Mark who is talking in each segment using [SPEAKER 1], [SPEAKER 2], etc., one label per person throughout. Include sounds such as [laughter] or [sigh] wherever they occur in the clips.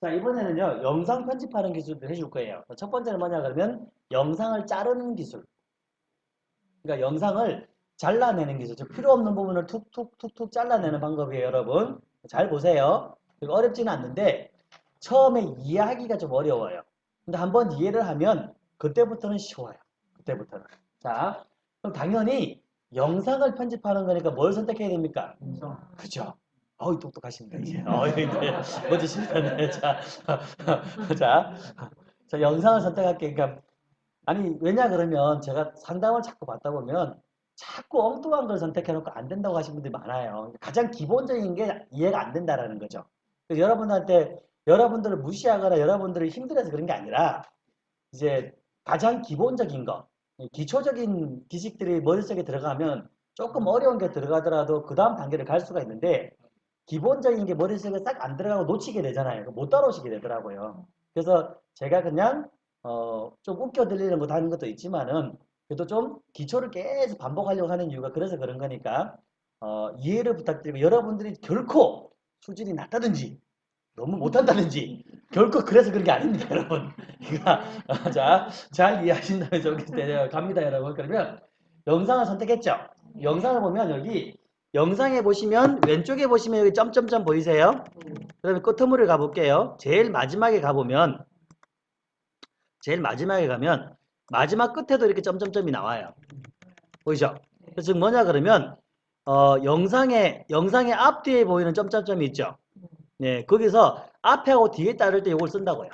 [SPEAKER 1] 자, 이번에는요, 영상 편집하는 기술도 해줄 거예요. 첫 번째는 뭐냐, 그러면 영상을 자르는 기술. 그러니까 영상을 잘라내는 기술. 즉, 필요 없는 부분을 툭툭툭툭 잘라내는 방법이에요, 여러분. 잘 보세요. 어렵지는 않는데, 처음에 이해하기가 좀 어려워요. 근데 한번 이해를 하면, 그때부터는 쉬워요. 그때부터는. 자, 그럼 당연히 영상을 편집하는 거니까 뭘 선택해야 됩니까? 그죠? 어이, 똑똑하십니다, 이제. 어이, 네. 멋지십니다. 네. 자, [laughs] 자, 자, 영상을 선택할게. 그러니까, 아니, 왜냐, 그러면 제가 상담을 자꾸 받다 보면 자꾸 엉뚱한 걸 선택해놓고 안 된다고 하시는 분들이 많아요. 가장 기본적인 게 이해가 안 된다라는 거죠. 그래서 여러분한테, 여러분들을 무시하거나 여러분들을 힘들어서 그런 게 아니라, 이제 가장 기본적인 거, 기초적인 지식들이 머릿속에 들어가면 조금 어려운 게 들어가더라도 그 다음 단계를 갈 수가 있는데, 기본적인 게 머릿속에 싹 안 들어가고 놓치게 되잖아요. 못 따라오시게 되더라고요. 그래서 제가 그냥 어, 좀 웃겨 들리는 것 하는 것도 있지만은 그래도 좀 기초를 계속 반복하려고 하는 이유가 그래서 그런 거니까 어, 이해를 부탁드리고 여러분들이 결코 수준이 낮다든지 너무 못한다든지 결코 그래서 그런 게 아닙니다, [laughs] 여러분. 그러니까 어, 자, 잘 이해하신다면 좋겠어요. 갑니다, 여러분. 그러면 영상을 선택했죠. 영상을 보면 여기 영상에 보시면 왼쪽에 보시면 여기 점점점 보이세요? 그 다음에 끄트물을 가볼게요. 제일 마지막에 가보면 제일 마지막에 가면 마지막 끝에도 이렇게 점점점이 나와요. 보이죠? 지금 뭐냐 그러면 어, 영상에 영상의 앞뒤에 보이는 점점점이 있죠. 네, 거기서 앞에하고 뒤에 따를 때 이걸 쓴다고요.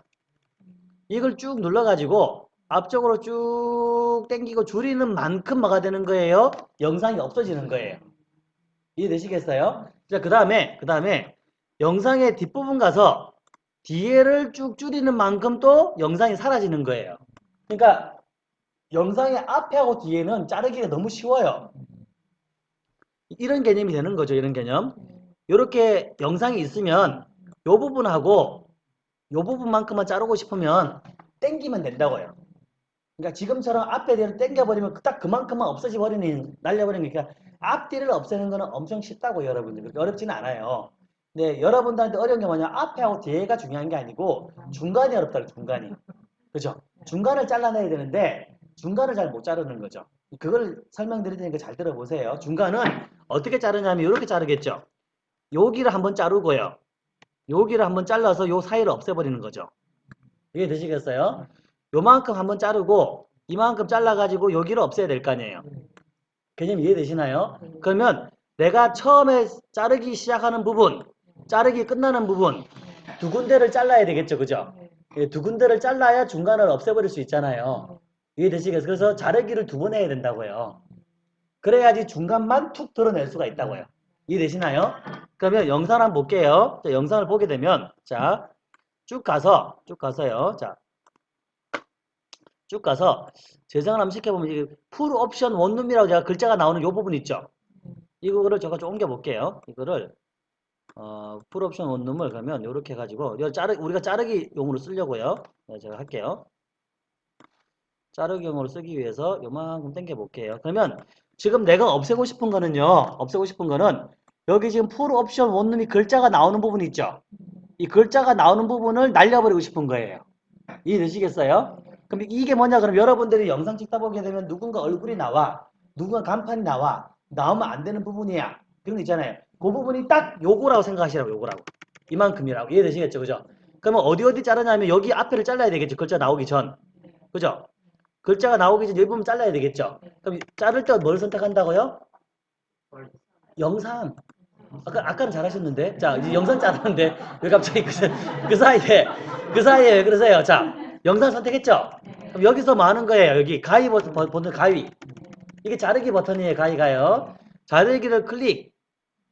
[SPEAKER 1] 이걸 쭉 눌러가지고 앞쪽으로 쭉 당기고 줄이는 만큼 뭐가 되는 거예요? 영상이 없어지는 거예요. 이해되시겠어요? 자, 그 다음에, 그 다음에 영상의 뒷부분 가서 뒤에를 쭉 줄이는 만큼 또 영상이 사라지는 거예요. 그러니까 영상의 앞에하고 뒤에는 자르기가 너무 쉬워요. 이런 개념이 되는 거죠. 이런 개념. 이렇게 영상이 있으면 이 부분하고 이 부분만큼만 자르고 싶으면 땡기면 된다고요. 그러니까 지금처럼 앞에 대로 땡겨버리면 딱 그만큼만 없어져 버리는 날려버리는 거니까 앞뒤를 없애는 거는 엄청 쉽다고 여러분들 그렇게 어렵지는 않아요. 네, 여러분들한테 어려운 게 뭐냐 앞에하고 뒤에가 중요한 게 아니고 중간이 어렵다 고 중간이 그죠? 중간을 잘라내야 되는데 중간을 잘 못 자르는 거죠. 그걸 설명드릴 테니까 잘 들어보세요. 중간은 어떻게 자르냐면 이렇게 자르겠죠. 여기를 한번 자르고요. 여기를 한번 잘라서 요 사이를 없애버리는 거죠. 이해 되시겠어요? 요만큼 한번 자르고 이만큼 잘라가지고 여기를 없애야 될 거 아니에요. 개념 이해되시나요? 그러면 내가 처음에 자르기 시작하는 부분, 자르기 끝나는 부분 두 군데를 잘라야 되겠죠. 그죠? 예, 두 군데를 잘라야 중간을 없애버릴 수 있잖아요. 이해되시겠어요? 그래서 자르기를 두 번 해야 된다고요. 그래야지 중간만 툭 드러낼 수가 있다고요. 이해되시나요? 그러면 영상 한번 볼게요. 자, 영상을 보게 되면 자, 쭉 가서 쭉 가서요. 자, 쭉 가서 재생을 한번 시켜보면 이게 풀 옵션 원룸이라고 제가 글자가 나오는 이 부분 있죠. 이거를 제가 좀 옮겨 볼게요. 이거를 어, 풀 옵션 원룸을 그러면 이렇게 해가지고 이거 자르, 우리가 자르기 용으로 쓰려고요. 네, 제가 할게요. 자르기 용으로 쓰기 위해서 요만큼 당겨 볼게요. 그러면 지금 내가 없애고 싶은 거는요. 없애고 싶은 거는 여기 지금 풀 옵션 원룸이 글자가 나오는 부분 있죠. 이 글자가 나오는 부분을 날려버리고 싶은 거예요. 이해되시겠어요? 그럼 이게 뭐냐? 그럼 여러분들이 영상 찍다 보게 되면 누군가 얼굴이 나와 누군가 간판이 나와 나오면 안 되는 부분이야. 그런 거 있잖아요. 그 부분이 딱 요거라고 생각하시라고 요거라고. 이만큼이라고. 이해되시겠죠? 그죠? 그러면 어디 어디 자르냐면 여기 앞에를 잘라야 되겠죠? 글자 나오기 전. 그죠? 글자가 나오기 전이 부분 잘라야 되겠죠? 그럼 자를 때 뭘 선택한다고요? 영상. 아까, 아까는 잘하셨는데? 자 이제 영상 자르는데? 왜 갑자기 그, 그 사이에 그 사이에 왜 그러세요? 자 영상 선택했죠? 여기서 뭐 하는 거예요? 여기 가위 버튼, 버튼 가위. 이게 자르기 버튼이에요, 가위가요. 자르기를 클릭.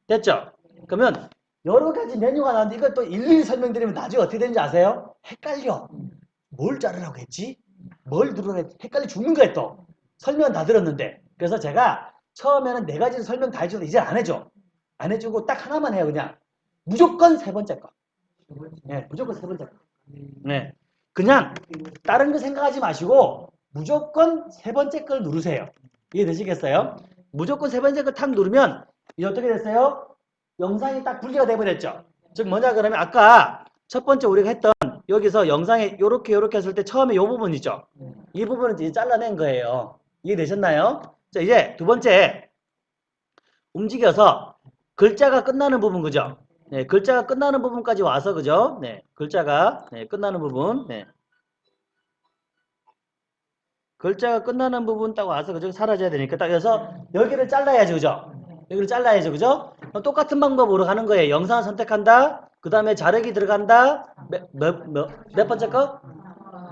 [SPEAKER 1] 됐죠? 그러면 여러 가지 메뉴가 나왔는데 이걸 또 일일이 설명드리면 나중에 어떻게 되는지 아세요? 헷갈려. 뭘 자르라고 했지? 뭘 누르라 했지? 헷갈려 죽는 거예요, 또. 설명 다 들었는데. 그래서 제가 처음에는 네 가지 설명 다 해주고 이제 안 해줘. 안 해주고 딱 하나만 해요, 그냥. 무조건 세 번째 거. 네, 무조건 세 번째 거. 네. 그냥 다른 거 생각하지 마시고 무조건 세 번째 걸 누르세요. 이해되시겠어요? 무조건 세 번째 걸 탁 누르면 이제 어떻게 됐어요? 영상이 딱 분리가 돼버렸죠. 즉 뭐냐 그러면 아까 첫 번째 우리가 했던 여기서 영상에 요렇게 요렇게 했을 때 처음에 요 부분 있죠? 이 부분은 이제 잘라낸 거예요. 이해되셨나요? 자, 이제 두 번째 움직여서 글자가 끝나는 부분 그죠? 네, 글자가 끝나는 부분까지 와서 그죠? 네, 글자가 네, 끝나는 부분. 네. 글자가 끝나는 부분 딱 와서 그죠? 사라져야 되니까 딱 여기서 여기를 잘라야지 그죠? 여기를 잘라야죠 그죠? 똑같은 방법으로 가는 거예요. 영상을 선택한다. 그 다음에 자르기 들어간다. 몇, 몇, 몇, 몇 번째 거?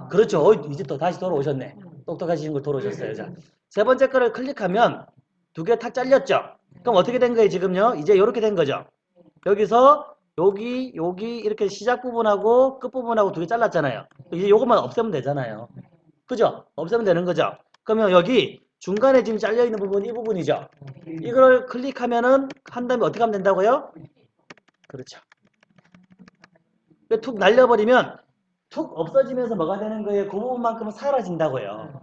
[SPEAKER 1] 그렇죠. 어, 이제 또 다시 돌아오셨네. 똑똑하신 걸 돌아오셨어요. 자, 세 번째 거를 클릭하면 두 개 탁 잘렸죠? 그럼 어떻게 된 거예요, 지금요? 이제 이렇게 된 거죠? 여기서 여기, 여기 이렇게 시작 부분하고 끝 부분하고 두 개 잘랐잖아요. 이제 요것만 없애면 되잖아요. 그죠? 없애면 되는 거죠? 그러면 여기 중간에 지금 잘려 있는 부분 이 부분이죠? 이걸 클릭하면은 한 다음에 어떻게 하면 된다고요? 그렇죠. 툭 날려버리면 툭 없어지면서 뭐가 되는 거예요? 그 부분만큼은 사라진다고요.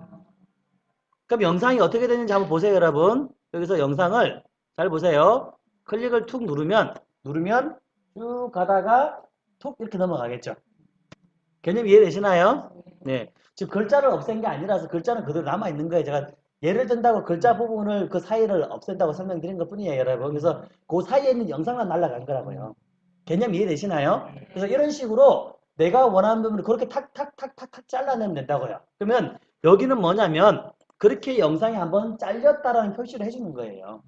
[SPEAKER 1] 그럼 영상이 어떻게 되는지 한번 보세요, 여러분. 여기서 영상을 잘 보세요. 클릭을 툭 누르면 누르면 쭉 가다가 툭 이렇게 넘어가겠죠. 개념 이해되시나요? 네. 지금 글자를 없앤 게 아니라서 글자는 그대로 남아 있는 거예요. 제가 예를 든다고 글자 부분을 그 사이를 없앤다고 설명드린 것 뿐이에요, 여러분. 그래서 그 사이에 있는 영상만 날아간 거라고요. 개념 이해되시나요? 그래서 이런 식으로 내가 원하는 부분을 그렇게 탁탁탁탁탁 잘라내면 된다고요. 그러면 여기는 뭐냐면 그렇게 영상이 한번 잘렸다라는 표시를 해주는 거예요.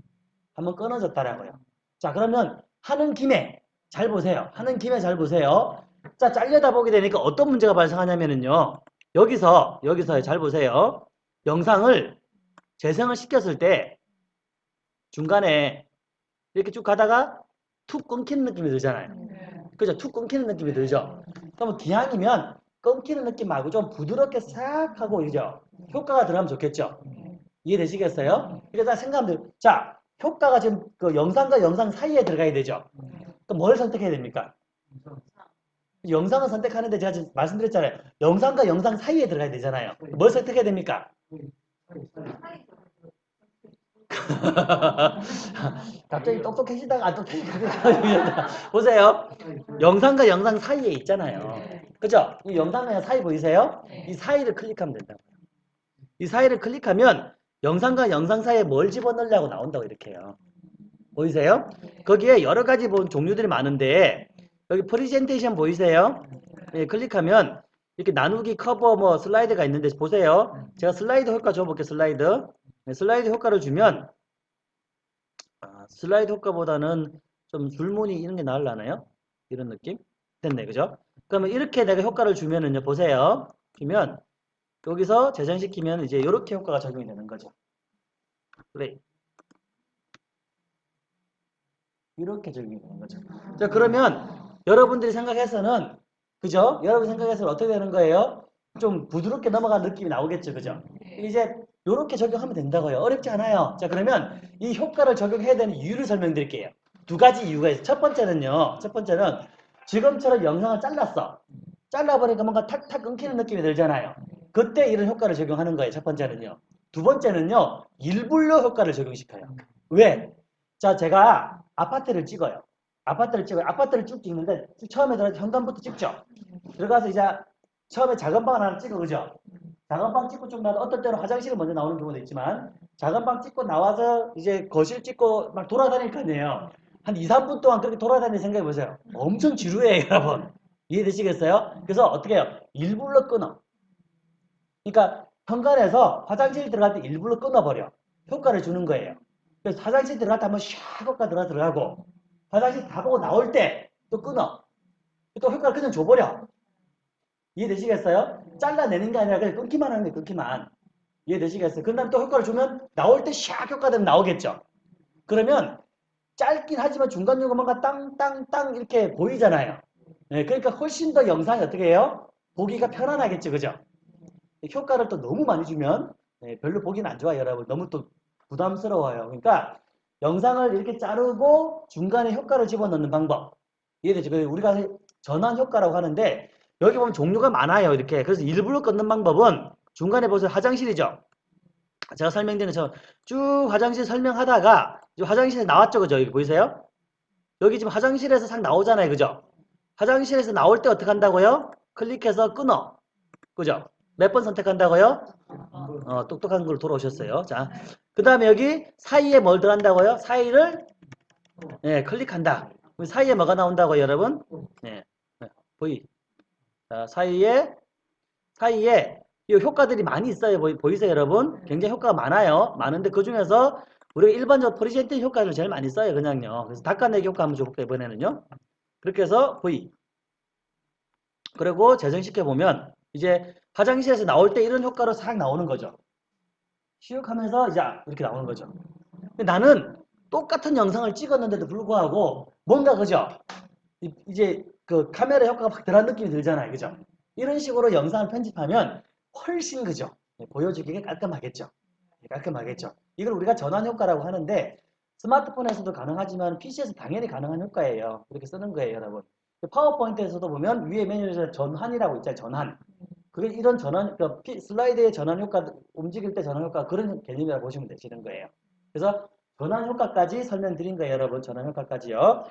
[SPEAKER 1] 한번 끊어졌다라고요. 자 그러면 하는 김에 잘 보세요. 하는 김에 잘 보세요. 자 잘려다 보게 되니까 어떤 문제가 발생하냐면은요. 여기서 여기서 잘 보세요. 영상을 재생을 시켰을 때 중간에 이렇게 쭉 가다가 툭 끊기는 느낌이 들잖아요. 그죠? 툭 끊기는 느낌이 들죠? 그러면 기왕이면 끊기는 느낌 말고 좀 부드럽게 싹 하고 그죠? 효과가 들어가면 좋겠죠? 이해되시겠어요? 그래서 생각하면 돼요. 자, 효과가 지금 그 영상과 영상 사이에 들어가야 되죠? 그럼 뭘 선택해야 됩니까? 영상을 선택하는데 제가 지금 말씀드렸잖아요. 영상과 영상 사이에 들어가야 되잖아요. 뭘 선택해야 됩니까? [laughs] 갑자기 똑똑해지다가 안 똑똑해지다가 보세요. 영상과 영상 사이에 있잖아요. 그죠? 이 영상과 영상 사이 보이세요? 이 사이를 클릭하면 된다고요. 이 사이를 클릭하면 영상과 영상 사이에 뭘 집어넣으려고 나온다고 이렇게 해요. 보이세요? 거기에 여러 가지 본 종류들이 많은데 여기 프리젠테이션 보이세요? 예, 클릭하면 이렇게 나누기 커버 뭐 슬라이드가 있는데 보세요. 제가 슬라이드 효과 줘볼게요. 슬라이드. 네, 슬라이드 효과를 주면 아, 슬라이드 효과보다는 좀 줄무늬 이런 게 나으려나요? 이런 느낌? 됐네. 그죠? 그러면 이렇게 내가 효과를 주면은요. 보세요. 주면 여기서 재생시키면 이제 이렇게 효과가 적용이 되는 거죠. 플레이. 이렇게 적용이 되는 거죠. 자, 그러면 여러분들이 생각해서는 그죠? 여러분 생각해서는 어떻게 되는 거예요? 좀 부드럽게 넘어가는 느낌이 나오겠죠. 그죠? 이제 이렇게 적용하면 된다고요. 어렵지 않아요. 자, 그러면 이 효과를 적용해야 되는 이유를 설명드릴게요. 두 가지 이유가 있어요. 첫 번째는요. 첫 번째는 지금처럼 영상을 잘랐어. 잘라버리니까 뭔가 탁탁 끊기는 느낌이 들잖아요. 그때 이런 효과를 적용하는 거예요. 첫 번째는요. 두 번째는요. 일불로 효과를 적용시켜요. 왜? 자, 제가 아파트를 찍어요. 아파트를 찍어요. 아파트를 쭉 찍는데 처음에 들어가서 현관부터 찍죠. 들어가서 이제 처음에 작은 방을 하나 찍어 그죠? 작은 방 찍고 쭉 나서 어떨 때는 화장실을 먼저 나오는 경우도 있지만 작은 방 찍고 나와서 이제 거실 찍고 막 돌아다닐 거 아니에요. 한 2, 3분 동안 그렇게 돌아다니는 생각해 보세요. 엄청 지루해요, 여러분. 이해되시겠어요? 그래서 어떻게 해요? 일부러 끊어. 그러니까 현관에서 화장실 들어갈 때 일부러 끊어버려. 효과를 주는 거예요. 그래서 화장실 들어갈 때 한번 샥 효과 들어 들어가고 화장실 다 보고 나올 때 또 끊어. 또 효과를 그냥 줘버려. 이해되시겠어요? 잘라내는 게 아니라 그냥 끊기만 하는 게 끊기만. 이해되시겠어요? 그 다음에 또 효과를 주면 나올 때 샥 효과 되면 나오겠죠. 그러면 짧긴 하지만 중간중간 뭔가 땅땅땅 이렇게 보이잖아요. 네, 그러니까 훨씬 더 영상이 어떻게 해요? 보기가 편안하겠죠. 그죠? 효과를 또 너무 많이 주면 네, 별로 보기는 안 좋아요. 여러분. 너무 또 부담스러워요. 그러니까 영상을 이렇게 자르고 중간에 효과를 집어넣는 방법. 이해되죠? 그 우리가 전환 효과라고 하는데 여기 보면 종류가 많아요. 이렇게. 그래서 일부러 끊는 방법은 중간에 보세요. 화장실이죠. 제가 설명드리는 저쭉 화장실 설명하다가 화장실에 나왔죠. 그죠? 여기 보이세요? 여기 지금 화장실에서 싹 나오잖아요. 그죠? 화장실에서 나올 때 어떻게 한다고요? 클릭해서 끊어. 그죠? 몇 번 선택한다고요? 어, 똑똑한 걸 돌아오셨어요. 자, 그 다음에 여기 사이에 뭘 들어간다고요? 사이를 예, 클릭한다. 사이에 뭐가 나온다고요, 여러분? 예, 네, 보이. 자, 사이에 사이에 이 효과들이 많이 있어요. 보이, 보이 세요, 여러분? 굉장히 효과가 많아요. 많은데 그 중에서 우리가 일반적으로 present 효과를 제일 많이 써요, 그냥요. 그래서 닦아내기 효과 한번 줘볼게요, 이번에는요. 그렇게 해서 보이. 그리고 재생시켜 보면 이제 화장실에서 나올 때 이런 효과로 싹 나오는 거죠. 시욱 하면서 이제 이렇게 나오는 거죠. 근데 나는 똑같은 영상을 찍었는데도 불구하고 뭔가 그죠? 이- 이제 그 카메라 효과가 확 들어간 느낌이 들잖아요. 그죠? 이런 식으로 영상을 편집하면 훨씬 그죠? 예, 보여주기가 깔끔하겠죠. 예, 깔끔하겠죠. 이걸 우리가 전환 효과라고 하는데 스마트폰에서도 가능하지만 PC에서 당연히 가능한 효과예요. 이렇게 쓰는 거예요, 여러분. 파워포인트에서도 보면 위에 메뉴에서 전환이라고 있잖아요. 전환. 그게 이런 전환, 그 피- 슬라이드의 전환 효과, 움직일 때 전환 효과 그런 개념이라고 보시면 되시는 거예요. 그래서 전환 효과까지 설명드린 거예요, 여러분. 전환 효과까지요.